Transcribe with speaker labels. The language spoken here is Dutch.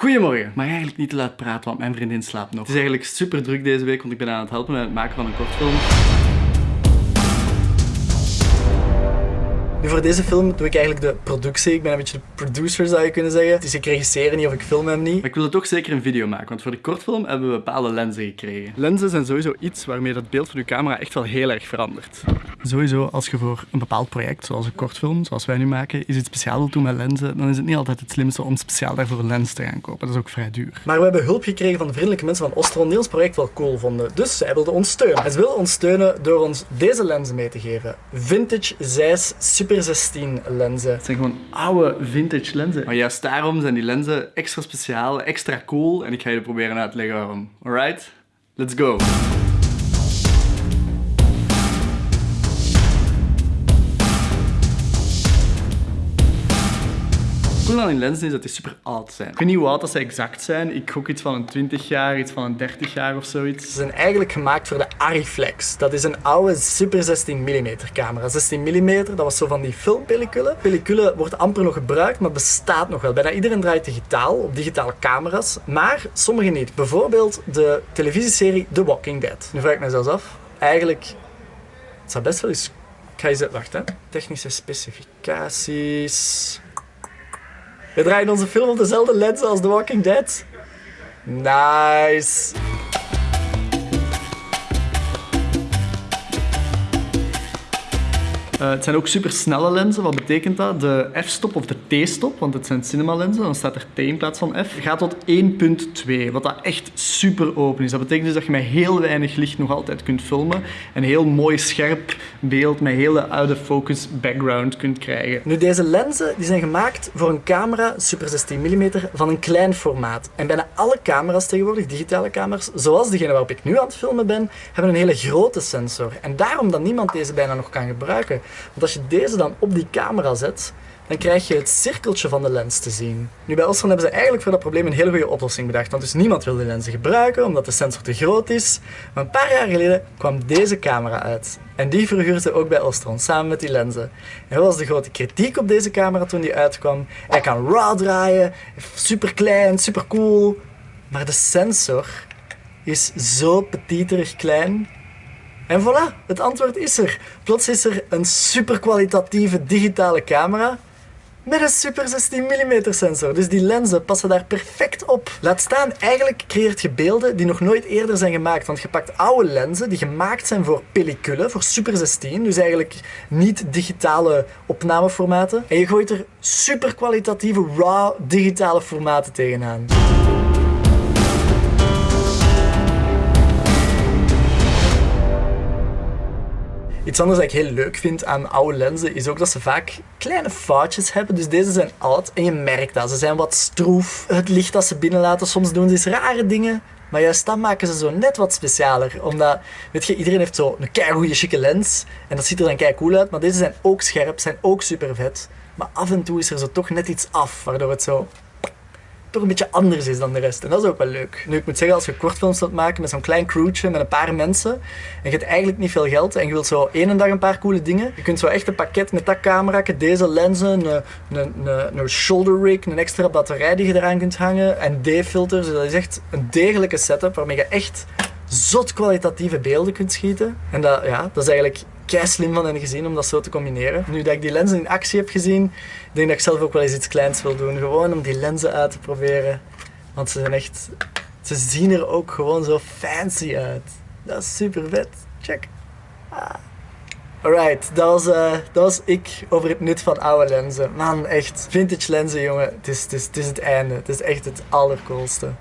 Speaker 1: Goedemorgen. Mag eigenlijk niet te laat praten, want mijn vriendin slaapt nog. Het is eigenlijk super druk deze week, want ik ben aan het helpen met het maken van een kortfilm.
Speaker 2: Nu voor deze film doe ik eigenlijk de productie. Ik ben een beetje de producer zou je kunnen zeggen. Dus ik regisseer niet of ik film hem niet.
Speaker 1: Maar ik wil toch zeker een video maken, want voor de kortfilm hebben we bepaalde lenzen gekregen. Lenzen zijn sowieso iets waarmee dat beeld van je camera echt wel heel erg verandert. Sowieso, als je voor een bepaald project, zoals een kortfilm, zoals wij nu maken, iets speciaal wilt doen met lenzen, dan is het niet altijd het slimste om speciaal daarvoor een lens te gaan kopen. Dat is ook vrij duur.
Speaker 2: Maar we hebben hulp gekregen van de vriendelijke mensen van Ostron die ons project wel cool vonden. Dus zij wilden ons steunen. En ze wilden ons steunen door ons deze lenzen mee te geven. Vintage Zeiss Super 16 lenzen.
Speaker 1: Het zijn gewoon oude vintage lenzen. Maar juist daarom zijn die lenzen extra speciaal, extra cool. En ik ga je proberen uit te leggen waarom. Alright? Let's go! Cool aan die lenzen is dat die super oud zijn. Ik weet niet hoe oud dat ze exact zijn. Ik gok iets van een 20 jaar, iets van een 30 jaar of zoiets.
Speaker 2: Ze zijn eigenlijk gemaakt voor de Ariflex. Dat is een oude super 16 mm camera. 16 mm, dat was zo van die filmpellicule. Pellicule wordt amper nog gebruikt, maar bestaat nog wel. Bijna iedereen draait digitaal, op digitale camera's. Maar sommigen niet. Bijvoorbeeld de televisieserie The Walking Dead. Nu vraag ik me zelfs af. Eigenlijk, het zou best wel eens... Ik ga eens... Wacht, hè. Technische specificaties... We draaien onze film op dezelfde lens als The Walking Dead. Nice.
Speaker 1: Uh, het zijn ook super snelle lenzen. Wat betekent dat? De f-stop of de t-stop, want het zijn cinema lenzen, dan staat er t in plaats van f, gaat tot 1.2, wat dat echt super open is. Dat betekent dus dat je met heel weinig licht nog altijd kunt filmen en heel mooi scherp beeld met hele oude focus background kunt krijgen.
Speaker 2: Nu, deze lenzen die zijn gemaakt voor een camera, super 16 mm, van een klein formaat. En bijna alle camera's tegenwoordig, digitale camera's, zoals degene waarop ik nu aan het filmen ben, hebben een hele grote sensor. En daarom dat niemand deze bijna nog kan gebruiken. Want als je deze dan op die camera zet, dan krijg je het cirkeltje van de lens te zien. Nu bij Ostron hebben ze eigenlijk voor dat probleem een hele goede oplossing bedacht. Want dus niemand wil die lenzen gebruiken, omdat de sensor te groot is. Maar een paar jaar geleden kwam deze camera uit. En die verhuurde ook bij Ostron, samen met die lenzen. En wat was de grote kritiek op deze camera toen die uitkwam? Hij kan RAW draaien, super klein, super cool. Maar de sensor is zo petiterig klein en voilà, het antwoord is er. Plots is er een super kwalitatieve digitale camera met een super 16 mm sensor. Dus die lenzen passen daar perfect op. Laat staan, eigenlijk creëert je beelden die nog nooit eerder zijn gemaakt. Want je pakt oude lenzen die gemaakt zijn voor pellicule, voor super 16. Dus eigenlijk niet digitale opnameformaten. En je gooit er super kwalitatieve raw digitale formaten tegenaan. Iets anders ik heel leuk vind aan oude lenzen is ook dat ze vaak kleine foutjes hebben. Dus deze zijn oud en je merkt dat. Ze zijn wat stroef. Het licht dat ze binnenlaten, soms doen ze eens rare dingen. Maar juist dat maken ze zo net wat specialer. Omdat, weet je, iedereen heeft zo een keigoede chique lens. En dat ziet er dan kei cool uit. Maar deze zijn ook scherp, zijn ook super vet. Maar af en toe is er zo toch net iets af, waardoor het zo toch een beetje anders is dan de rest. En dat is ook wel leuk. Nu, ik moet zeggen, als je kortfilms wilt maken met zo'n klein crewtje, met een paar mensen, en je hebt eigenlijk niet veel geld en je wilt zo één dag een paar coole dingen, je kunt zo echt een pakket met dat camera, deze lenzen, een, een, een, een shoulder rig, een extra batterij die je eraan kunt hangen, en D-filters. Dus dat is echt een degelijke setup waarmee je echt zot kwalitatieve beelden kunt schieten. En dat, ja, dat is eigenlijk kei slim van hen gezien om dat zo te combineren. Nu dat ik die lenzen in actie heb gezien, denk ik dat ik zelf ook wel eens iets kleins wil doen. Gewoon om die lenzen uit te proberen. Want ze zijn echt... Ze zien er ook gewoon zo fancy uit. Dat is super vet. Check. Ah. Alright, dat was, uh, dat was ik over het nut van oude lenzen. Man, echt. Vintage lenzen, jongen. Het is, is, het is het einde. Het is echt het allercoolste.